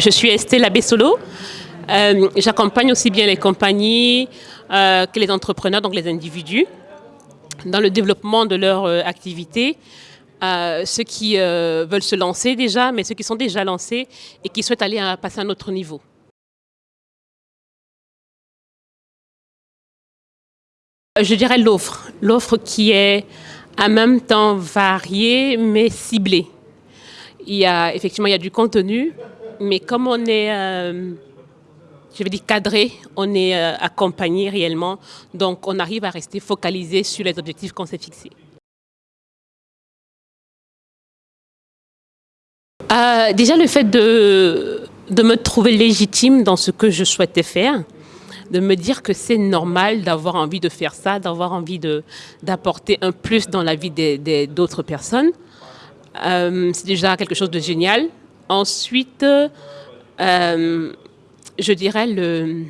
Je suis Estelle Abessolo. Euh, J'accompagne aussi bien les compagnies euh, que les entrepreneurs, donc les individus, dans le développement de leur euh, activité. Ceux qui veulent se lancer déjà, mais ceux qui sont déjà lancés et qui souhaitent aller passer à un autre niveau. Je dirais l'offre. L'offre qui est en même temps variée mais ciblée. Il y a, effectivement, il y a du contenu, mais comme on est, euh, je vais dire cadré, on est euh, accompagné réellement, donc on arrive à rester focalisé sur les objectifs qu'on s'est fixés. Euh, déjà, le fait de, de me trouver légitime dans ce que je souhaitais faire, de me dire que c'est normal d'avoir envie de faire ça, d'avoir envie d'apporter un plus dans la vie d'autres personnes. Euh, c'est déjà quelque chose de génial. Ensuite, euh, je dirais le,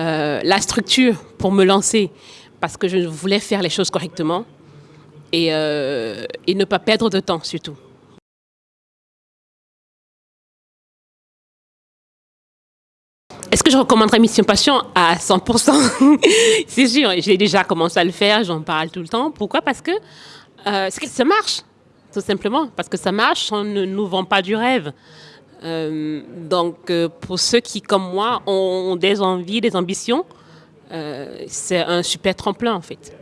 euh, la structure pour me lancer, parce que je voulais faire les choses correctement et, euh, ne pas perdre de temps surtout. Est-ce que je recommanderais Mission Passion à 100% C'est sûr, j'ai déjà commencé à le faire, j'en parle tout le temps. Pourquoi? Parce que ça marche, tout simplement. Parce que ça marche, on ne nous vend pas du rêve. Euh, donc, euh, pour ceux qui, comme moi, ont des envies, des ambitions, euh, c'est un super tremplin en fait.